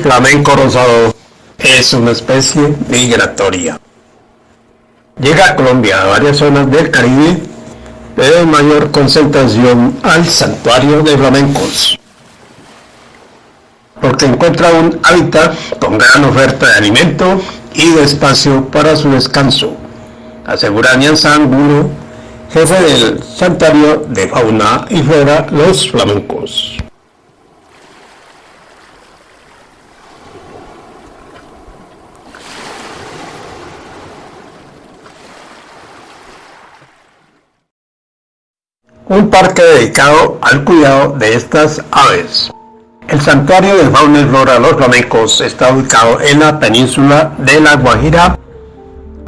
flamenco rosado es una especie migratoria. Llega a Colombia a varias zonas del Caribe, de mayor concentración al santuario de flamencos, porque encuentra un hábitat con gran oferta de alimento y de espacio para su descanso, asegura Nianzan Angulo, jefe del santuario de fauna y flora Los Flamencos. Un parque dedicado al cuidado de estas aves. El santuario de fauna y flora Los Flamencos está ubicado en la península de La Guajira.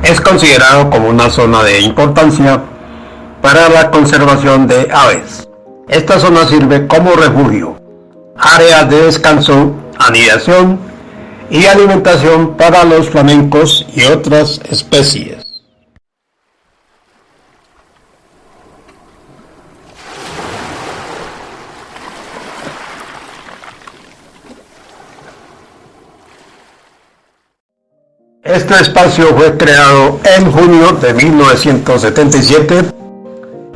Es considerado como una zona de importancia para la conservación de aves. Esta zona sirve como refugio, área de descanso, anidación y alimentación para los flamencos y otras especies. Este espacio fue creado en junio de 1977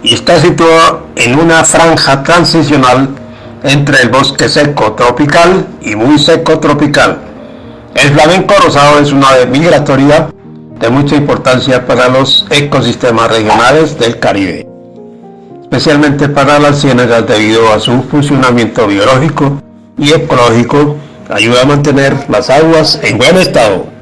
y está situado en una franja transicional entre el bosque seco tropical y muy seco tropical. El flamenco rosado es una ave migratoria de mucha importancia para los ecosistemas regionales del Caribe, especialmente para las ciénagas debido a su funcionamiento biológico y ecológico, ayuda a mantener las aguas en buen estado.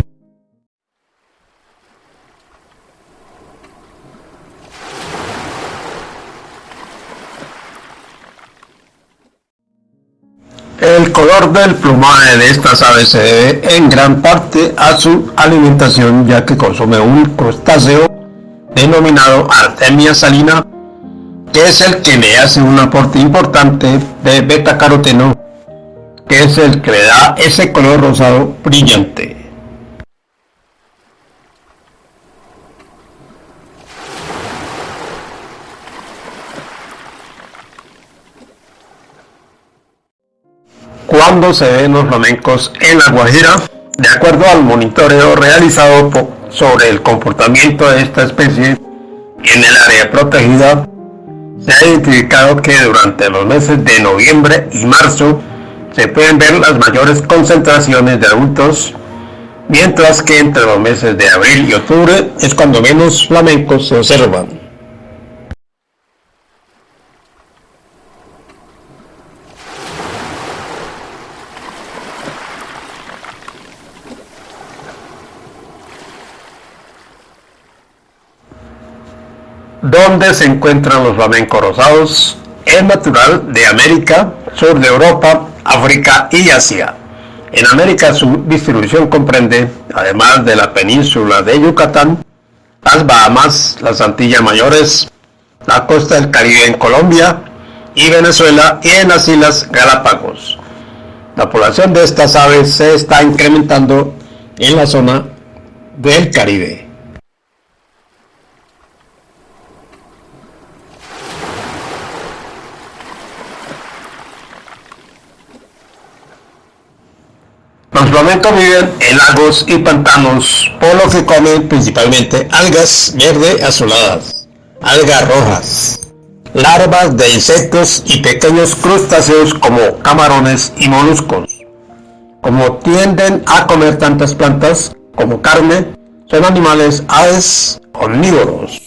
El color del plumaje de estas aves se debe en gran parte a su alimentación ya que consume un crustáceo denominado Artemia salina que es el que le hace un aporte importante de beta caroteno que es el que le da ese color rosado brillante. Cuando se ven los flamencos en La Guajira, de acuerdo al monitoreo realizado sobre el comportamiento de esta especie en el área protegida, se ha identificado que durante los meses de noviembre y marzo se pueden ver las mayores concentraciones de adultos, mientras que entre los meses de abril y octubre es cuando menos flamencos se observan. ¿Dónde se encuentran los flamencos rosados? Es natural de América, sur de Europa, África y Asia. En América su distribución comprende, además de la península de Yucatán, las Bahamas, las Antillas Mayores, la costa del Caribe en Colombia y Venezuela y en las Islas Galápagos. La población de estas aves se está incrementando en la zona del Caribe. Viven en lagos y pantanos, por lo que comen principalmente algas verde azuladas, algas rojas, larvas de insectos y pequeños crustáceos como camarones y moluscos. Como tienden a comer tantas plantas como carne, son animales aves omnívoros.